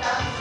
当当。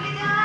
Navidad.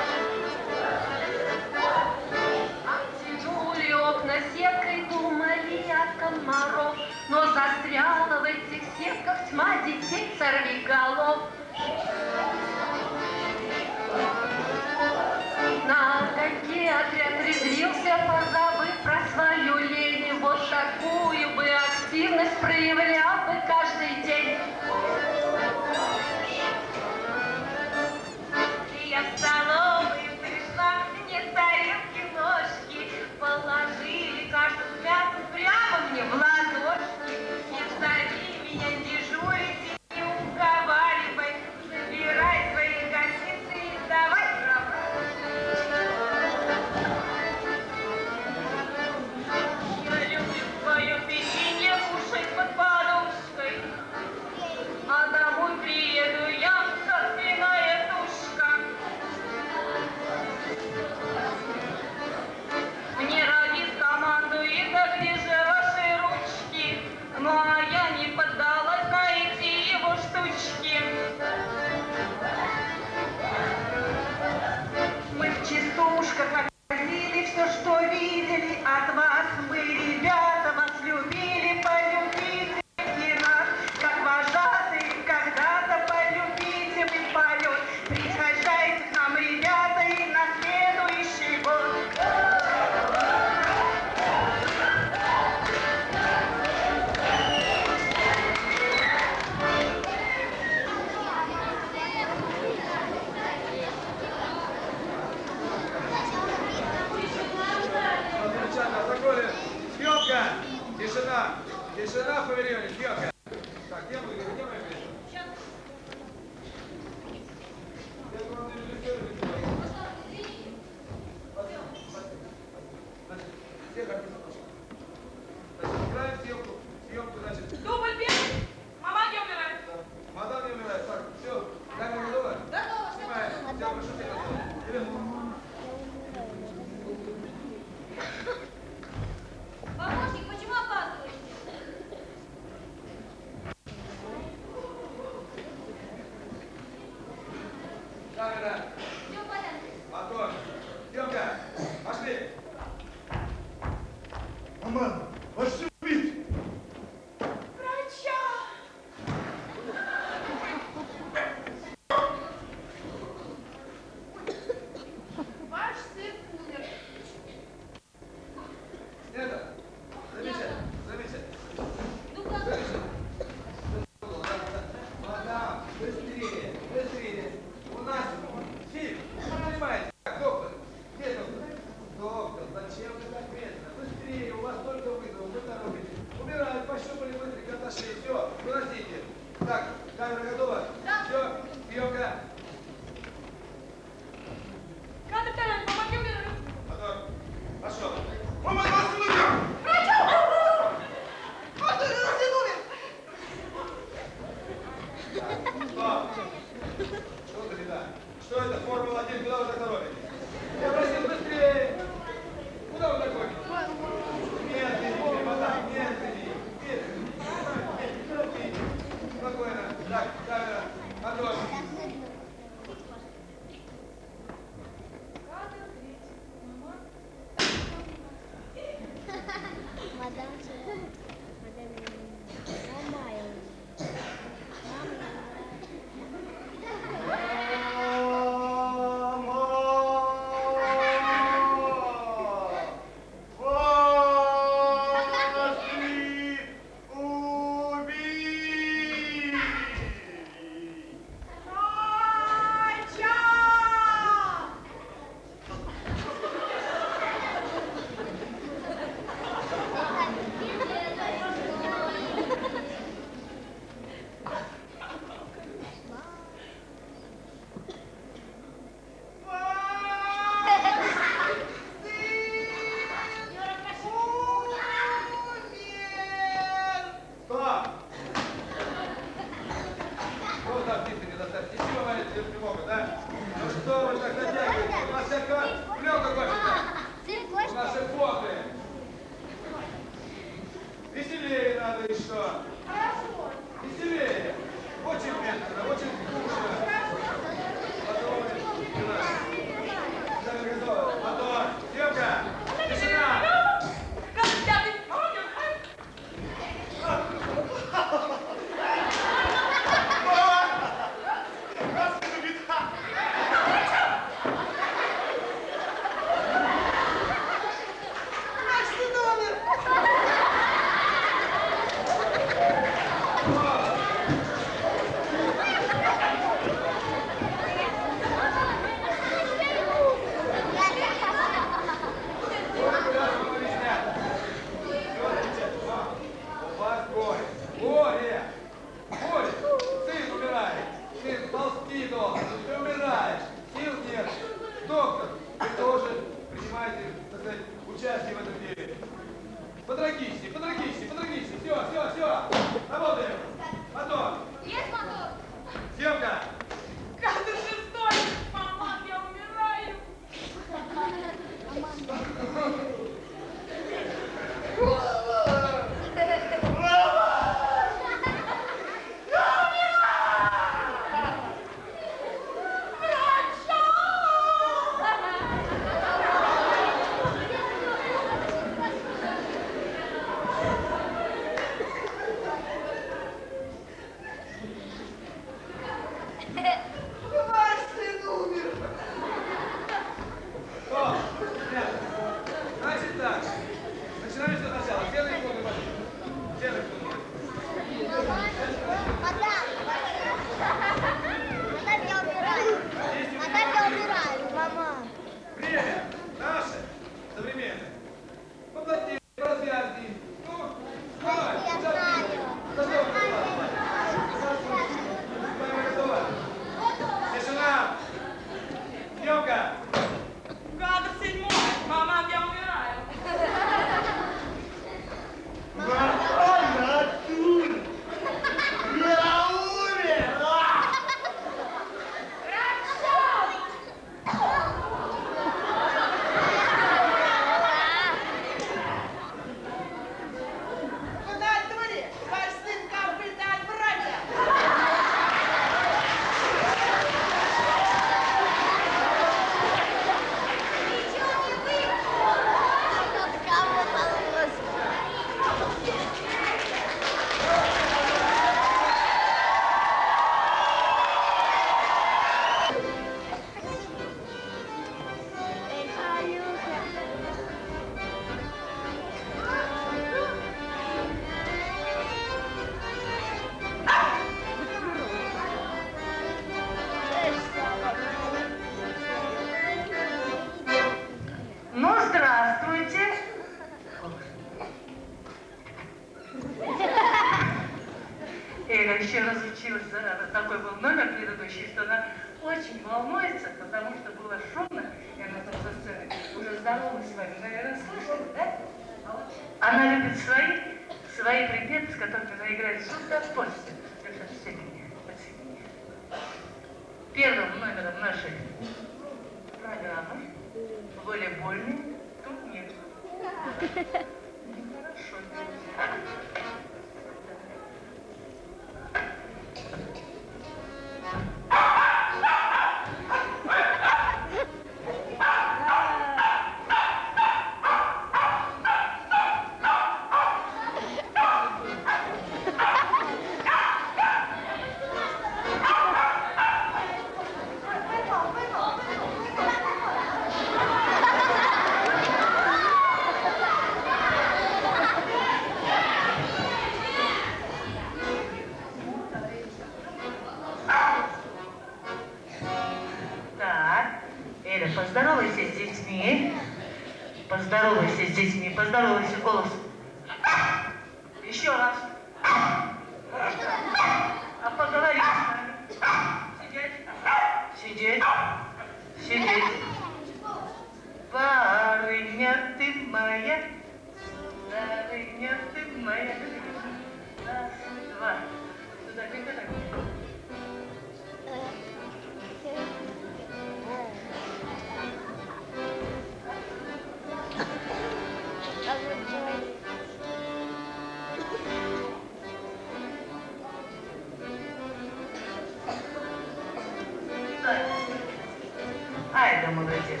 молодец.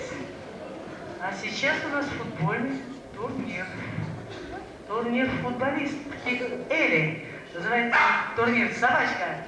А сейчас у нас футбольный турнир. Турнир футболист. Эли называется турнир «Собачка».